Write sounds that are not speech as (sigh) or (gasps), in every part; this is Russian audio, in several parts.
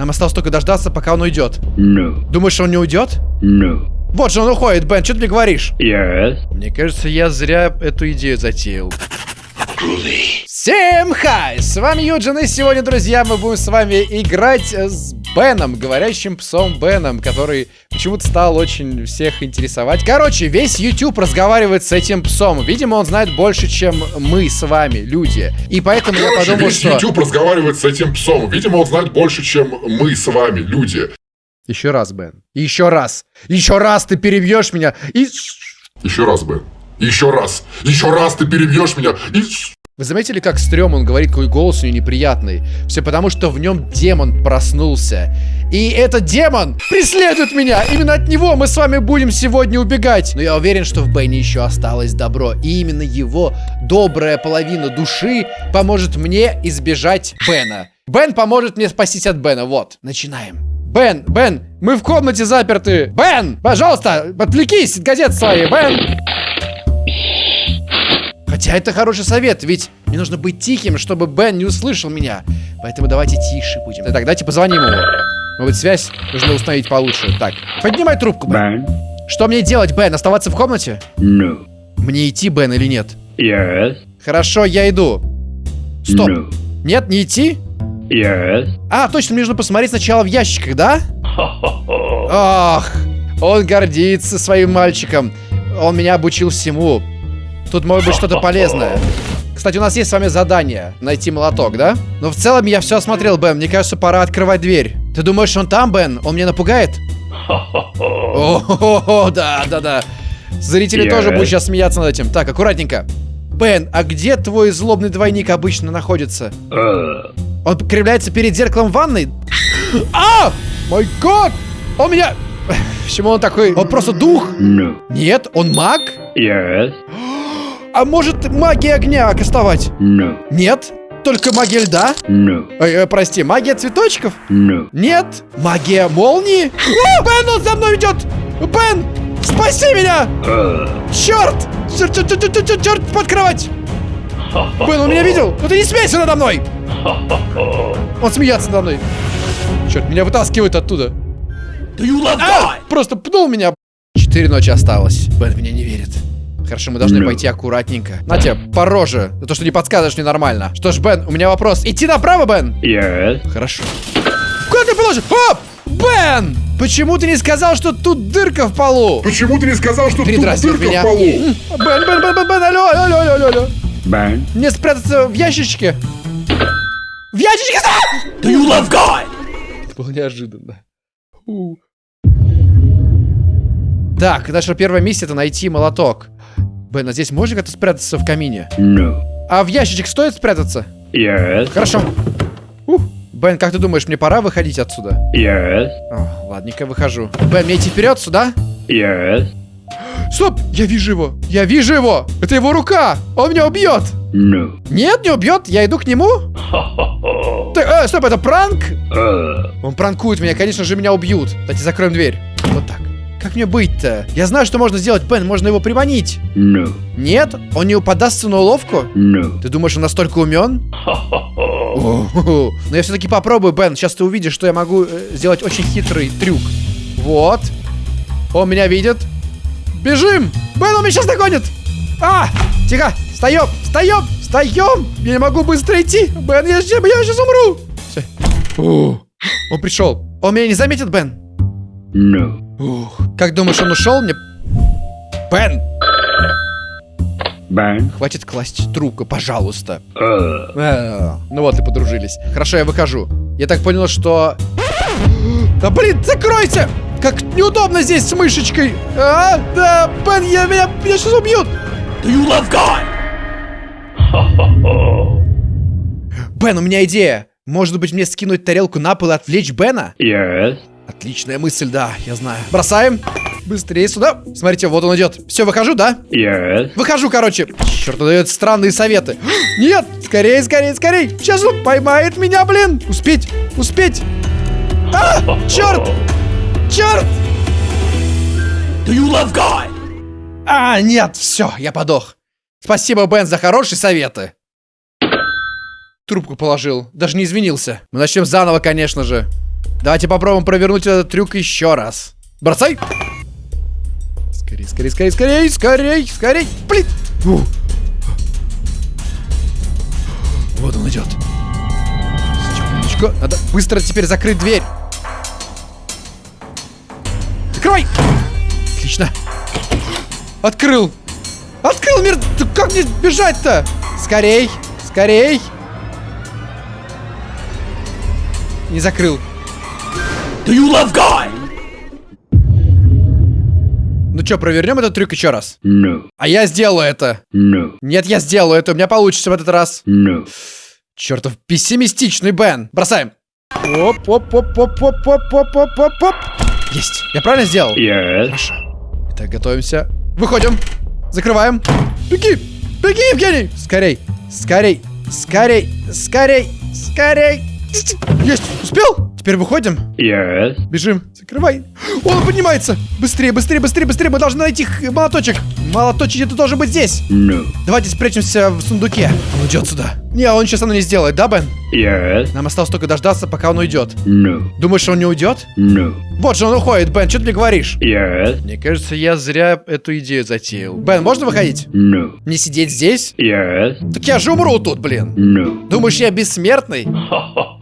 Нам осталось только дождаться, пока он уйдет. No. Думаешь, он не уйдет? No. Вот же он уходит, Бен, что ты мне говоришь? Yes. Мне кажется, я зря эту идею затеял. Всем хай! С вами Юджин, и сегодня, друзья, мы будем с вами играть с Беном, говорящим псом Беном, который почему-то стал очень всех интересовать. Короче, весь YouTube разговаривает с этим псом. Видимо, он знает больше, чем мы с вами, люди. И поэтому я Короче, подумал, весь что... YouTube разговаривает с этим псом. Видимо, он знает больше, чем мы с вами, люди. Еще раз, Бен. Еще раз. Еще раз ты перебьешь меня. И... Еще раз, Бен. Еще раз. Еще раз ты перебьешь меня. И... Вы заметили, как стрём он говорит, какой голос у него неприятный? Все потому, что в нем демон проснулся. И этот демон преследует меня! Именно от него мы с вами будем сегодня убегать! Но я уверен, что в Бене еще осталось добро. И именно его добрая половина души поможет мне избежать Бена. Бен поможет мне спастись от Бена. Вот, начинаем. Бен, Бен, мы в комнате заперты. Бен, пожалуйста, отвлекись от газет своей, Бен. Хотя это хороший совет, ведь мне нужно быть тихим, чтобы Бен не услышал меня. Поэтому давайте тише будем. Так, давайте позвоним ему. Может связь нужно установить получше. Так, поднимай трубку, Бен. Ban. Что мне делать, Бен? Оставаться в комнате? No. Мне идти, Бен, или нет? Yes. Хорошо, я иду. Стоп. No. Нет, не идти? Yes. А, точно, мне нужно посмотреть сначала в ящиках, да? Ах, он гордится своим мальчиком. Он меня обучил всему. Тут может быть что-то полезное. Кстати, у нас есть с вами задание найти молоток, да? Но в целом я все осмотрел, Бен. Мне кажется, пора открывать дверь. Ты думаешь, он там, Бен? Он меня напугает? О, да, да, да. Зрители Я- тоже будут сейчас смеяться над этим. Так, аккуратненько. Бен, а где твой злобный двойник обычно находится? Uh. Он кривляется перед зеркалом ванной? А! Мой год! Он меня... (laughs) Почему он такой? Он просто дух? No. Нет, он маг? Yes. А может магия огня кастовать? No. Нет, только магия льда? No. Ой, э, прости, магия цветочков? No. Нет, магия молнии? А, Бен, он за мной идет! Бен, спаси меня! Uh. Черт! Черт, черт, черт, черт, черт, черт, под кровать! Бен, он меня видел? Ну ты не смейся надо мной! (laughs) Он смеется надо мной. Черт, меня вытаскивают оттуда. А! Просто пнул меня. Четыре ночи осталось. Бен в меня не верит. Хорошо, мы должны пойти аккуратненько. На тебе, по роже. За то, что не подсказываешь мне нормально. Что ж, Бен, у меня вопрос. Идти направо, Бен? Yes. Хорошо. Куда ты положил? Оп! Бен! Почему ты не сказал, что тут дырка в полу? Почему ты не сказал, что тут дырка меня. в полу? Бен, Бен, Бен, Бен, Бен, алло, алло, алло, алло, алло. Ban. Мне спрятаться в ящичке? В ящичке? Do you love God? Это было неожиданно. У. Так, наша первая миссия это найти молоток. Бен, а здесь можно как-то спрятаться в камине? No. А в ящичек стоит спрятаться? Yes. Хорошо. Ух. Бен, как ты думаешь, мне пора выходить отсюда? Yes. О, ладненько, выхожу. Бен, мне идти вперед сюда? Yes. Стоп! Я вижу его! Я вижу его! Это его рука! Он меня убьет! No. Нет, не убьет, я иду к нему. Так, э, стоп, это пранк? Uh. Он пранкует меня, конечно же, меня убьют. Давайте закроем дверь. Вот так. Как мне быть-то? Я знаю, что можно сделать, Бен, можно его приманить. No. Нет? Он не подастся на уловку? No. Ты думаешь, он настолько умен? Но я все-таки попробую, Бен. Сейчас ты увидишь, что я могу э, сделать очень хитрый трюк. Вот. Он меня видит. Бежим! Бен, он меня сейчас догонит! А! Тихо! Встаем! Встаем! Встаем! Я не могу быстро идти! Бен, я, ща- я сейчас умру! Всё. О, Он пришел. Он меня не заметит, Бен? No. Ух. Как думаешь, он ушел? Мне... Бен! Ban. Хватит класть трубку, пожалуйста. Uh. А, Ну вот и подружились. Хорошо, я выхожу. Я так понял, что... Да блин, закройся! Как неудобно здесь с мышечкой! А, да, Бен, я, меня, меня сейчас убьют! Бен, у меня идея. Может быть, мне скинуть тарелку на пол и отвлечь Бена? Yes. Отличная мысль, да, я знаю. Бросаем. Быстрее сюда. Смотрите, вот он идет. Все, выхожу, да? Yes. Выхожу, короче. Черт, он дает странные советы. (gasps) Нет, скорее, скорее, скорее. Сейчас он поймает меня, блин. Успеть, успеть. А, черт, черт. Do you love God? А, нет, все, я подох. Спасибо, Бен, за хорошие советы. Трубку положил, даже не извинился. Мы начнем заново, конечно же. Давайте попробуем провернуть этот трюк еще раз. Бросай! Скорей, скорей, скорей, скорей, скорей, скорей! Блин! Фу. Вот он идет. Секундочку. Надо быстро теперь закрыть дверь. Закрывай! Отлично. Открыл. Открыл мир. Как мне бежать-то? Скорей, скорей. Не закрыл. Do you love God? Ну что, провернем этот трюк еще раз? No. А я сделаю это. No. Нет, я сделаю это. У меня получится в этот раз. No. Чертов пессимистичный Бен. Бросаем. Оп, оп, оп, оп, оп, оп, оп, оп, оп, оп. Есть. Я правильно сделал? Yes. Хорошо. Итак, готовимся. Выходим. Закрываем. Беги! Беги, Евгений! Скорей! Скорей! Скорей! Скорей! Скорей! Есть! Успел? Теперь выходим. Yes. Бежим. Закрывай. Он поднимается. Быстрее, быстрее, быстрее, быстрее. Мы должны найти молоточек. Молоточек это должен быть здесь. No. Давайте спрячемся в сундуке. Он идет сюда. Не, он сейчас оно не сделает, да, Бен? Yes. Нам осталось только дождаться, пока он уйдет. No. Думаешь, он не уйдет? No. Вот же он уходит, Бен, что ты мне говоришь? Yes. Мне кажется, я зря эту идею затеял. Бен, можно выходить? No. Не сидеть здесь? Yes. Так я же умру тут, блин. No. Думаешь, я бессмертный? (laughs)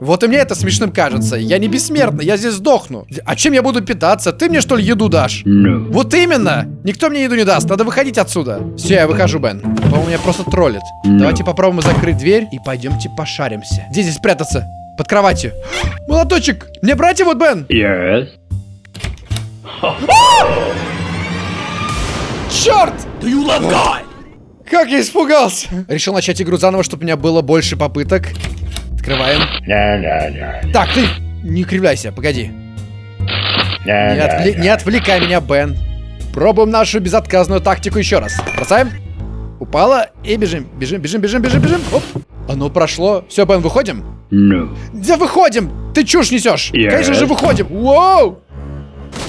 Вот и мне это смешным кажется. Я не бессмертный, я здесь сдохну. А чем я буду питаться? Ты мне что ли еду дашь? No. Вот именно! Никто мне еду не даст, надо выходить отсюда. Все, я выхожу, Бен. По-моему, меня просто троллит. Давайте попробуем закрыть дверь и пойдемте пошаримся. Где здесь прятаться? Под кроватью. (gasps) Молоточек! Мне брать его, Бен? Yes. (gasps) Черт! Do you love God? Как я испугался! Решил начать игру заново, чтобы у меня было больше попыток. Открываем. Так, ты не кривляйся, погоди. Не, no. не отвлекай меня, Бен. Пробуем нашу безотказную тактику еще раз. Бросаем. Упала и бежим. Бежим, бежим, бежим, бежим, бежим. Оп. Оно прошло. Все, Бен, выходим? No. Да выходим! Ты чушь несешь! Yes. Конечно же выходим! Воу!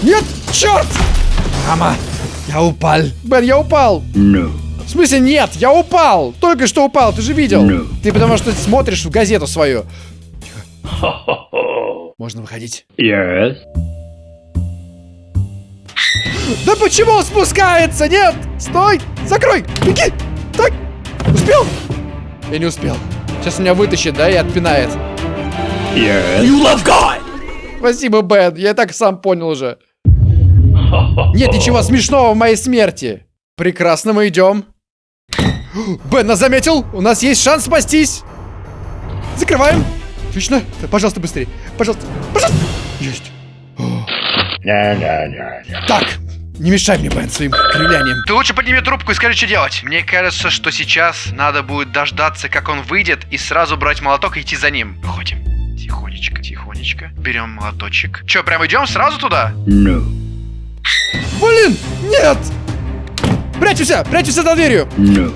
Нет! Черт! Мама! Я упал! Бен, я упал! No. В смысле нет? Я упал! Только что упал, ты же видел! No. Ты потому что смотришь в газету свою. (laughs) Можно выходить. Yes. Да почему он спускается? Нет! Стой! Закрой! Беги! Так! Успел? Я не успел. Сейчас меня вытащит, да, и отпинает. Yes. you love God? Спасибо, Бен. Я и так сам понял уже. (laughs) Нет ничего смешного в моей смерти. Прекрасно, мы идем. Бен нас заметил. У нас есть шанс спастись. Закрываем. Отлично. Пожалуйста, быстрее. Пожалуйста. Пожалуйста. Есть. Так. Не мешай мне, Бен, своим кривлянием. Ты лучше подними трубку и скажи, что делать. Мне кажется, что сейчас надо будет дождаться, как он выйдет, и сразу брать молоток и идти за ним. Выходим. Тихонечко, тихонечко. Берем молоточек. Че, прям идем сразу туда? No. Блин, нет! Прячемся, прячемся за дверью. No.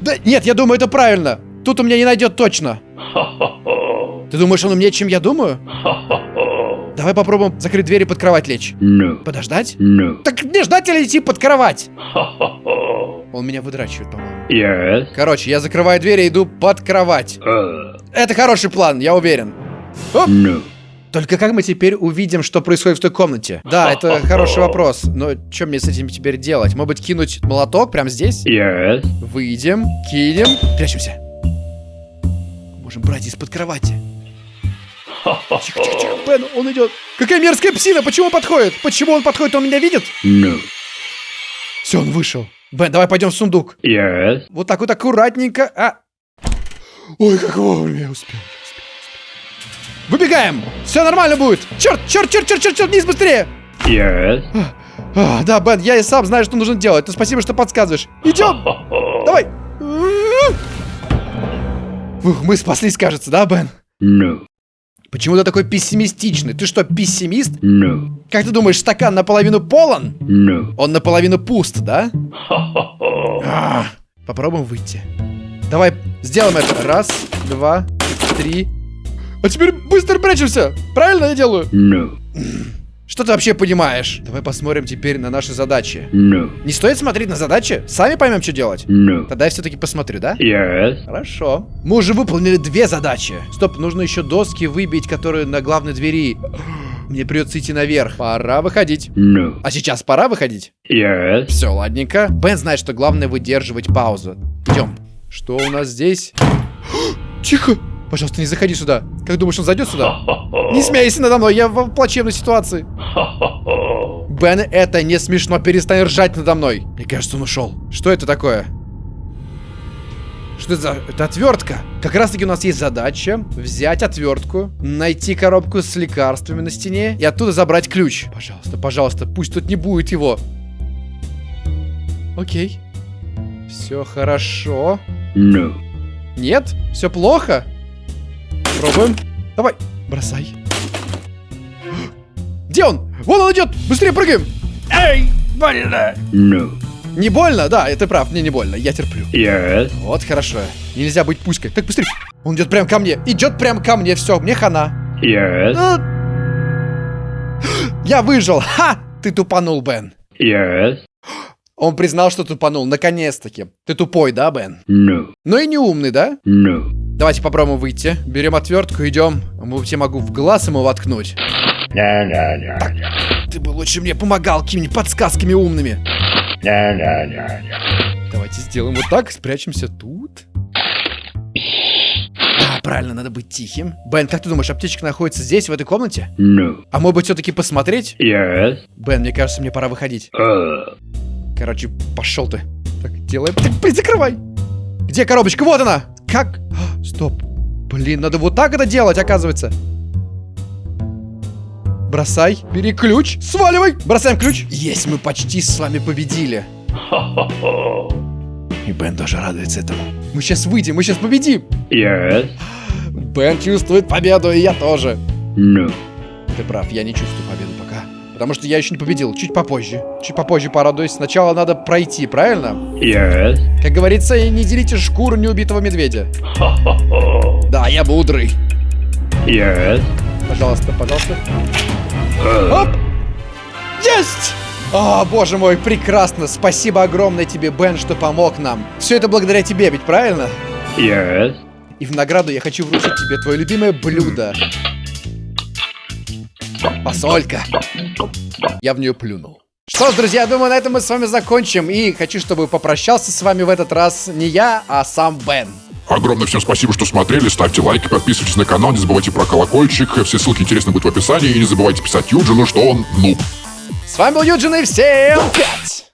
Да нет, я думаю, это правильно. Тут у меня не найдет точно. Ты думаешь, он умнее, чем я думаю? Давай попробуем закрыть дверь и под кровать лечь. No. Подождать? No. Так мне ждать или идти под кровать? Он меня выдрачивает, по-моему. Yes. Короче, я закрываю дверь и иду под кровать. Uh. Это хороший план, я уверен. Оп. No. Только как мы теперь увидим, что происходит в той комнате? Да, это хороший вопрос. Но что мне с этим теперь делать? Может быть, кинуть молоток прямо здесь? Yes. Выйдем, кинем, прячемся. Можем брать из-под кровати. Тихо, тихо, тихо. Бен, он идет. Какая мерзкая псина, почему он подходит? Почему он подходит, он меня видит? No. Все, он вышел. Бен, давай пойдем в сундук. Yes. Вот так вот аккуратненько. А. Ой, как вовремя я успел. Выбегаем! Все нормально будет! Черт, черт, черт, черт, черт, черт, вниз быстрее! Yes. А, да, Бен, я и сам знаю, что нужно делать. Ну, спасибо, что подсказываешь. Идем! Давай! Ух, мы спаслись, кажется, да, Бен? No. Почему ты такой пессимистичный? Ты что, пессимист? No. Как ты думаешь, стакан наполовину полон? No. Он наполовину пуст, да? (laughs) А, попробуем выйти. Давай сделаем это. Раз, два, три. А теперь быстро прячемся. Правильно я делаю? No. Что ты вообще понимаешь? Давай посмотрим теперь на наши задачи. No. Не стоит смотреть на задачи? Сами поймем, что делать. No. Тогда я все-таки посмотрю, да? Yes. Хорошо. Мы уже выполнили две задачи. Стоп, нужно еще доски выбить, которые на главной двери. (gasps) Мне придется идти наверх. Пора выходить. No. А сейчас пора выходить? Yes. Все, ладненько. Бен знает, что главное выдерживать паузу. Идем. Что у нас здесь? (gasps) Тихо! Пожалуйста, не заходи сюда. Как думаешь, он зайдет сюда? (laughs) Не смейся надо мной, я в плачевной ситуации. (laughs) Бен, это не смешно, перестань ржать надо мной. Мне кажется, он ушел. Что это такое? Что это за... Это отвертка. Как раз таки у нас есть задача взять отвертку, найти коробку с лекарствами на стене и оттуда забрать ключ. Пожалуйста, пожалуйста, пусть тут не будет его. Окей. Все хорошо. No. Нет? Все плохо? Пробуем. Давай, бросай. Где он? Вон он идет! Быстрее прыгаем! Эй, больно. No. Не больно? Да, ты прав, мне не больно, я терплю. Yes. Вот хорошо. Нельзя быть пуськой. Так, быстрее. Он идет прям ко мне. Идет прям ко мне. Все, мне хана. Yes. А. (gasps) Я выжил. Ха! Ты тупанул, Бен. Yes. Он признал, что тупанул. Наконец-таки. Ты тупой, да, Бен? No. Ну и не умный, да? No. Давайте попробуем выйти. Берем отвертку, идем. Я могу в глаз ему воткнуть. No, no, no, no. Ты бы лучше мне помогал какими-нибудь подсказками умными. No, no, no, no. Давайте сделаем вот так, спрячемся тут. Да, правильно, надо быть тихим. Бен, как ты думаешь, аптечка находится здесь, в этой комнате? No. А может быть, все-таки посмотреть? Yes. Бен, мне кажется, мне пора выходить. Uh. Короче, пошел ты. Так, делаем. Так, блин, закрывай. Где коробочка? Вот она. Как? А, Стоп. Блин, надо вот так это делать, оказывается. Бросай. Бери ключ. Сваливай. Бросаем ключ. Есть, мы почти с вами победили. И Бен тоже радуется этому. Мы сейчас выйдем, мы сейчас победим. Yes. Бен чувствует победу, и я тоже. No. Ты прав, я не чувствую победу. Потому что я еще не победил. Чуть попозже. Чуть попозже порадуюсь. Сначала надо пройти, правильно? Yes. Как говорится, не делите шкуру неубитого медведя. Да, я мудрый. Yes. Пожалуйста, пожалуйста. Uh. Оп! Есть! О, боже мой, прекрасно. Спасибо огромное тебе, Бен, что помог нам. Все это благодаря тебе, ведь правильно? Yes. И в награду я хочу вручить тебе твое любимое блюдо. Посолька. Я в нее плюнул. Что ж, друзья, думаю, на этом мы с вами закончим. И хочу, чтобы попрощался с вами в этот раз не я, а сам Бен. Огромное всем спасибо, что смотрели. Ставьте лайки, подписывайтесь на канал, не забывайте про колокольчик. Все ссылки интересно будут в описании. И не забывайте писать Юджину, что он нуб. С вами был Юджин и всем пять!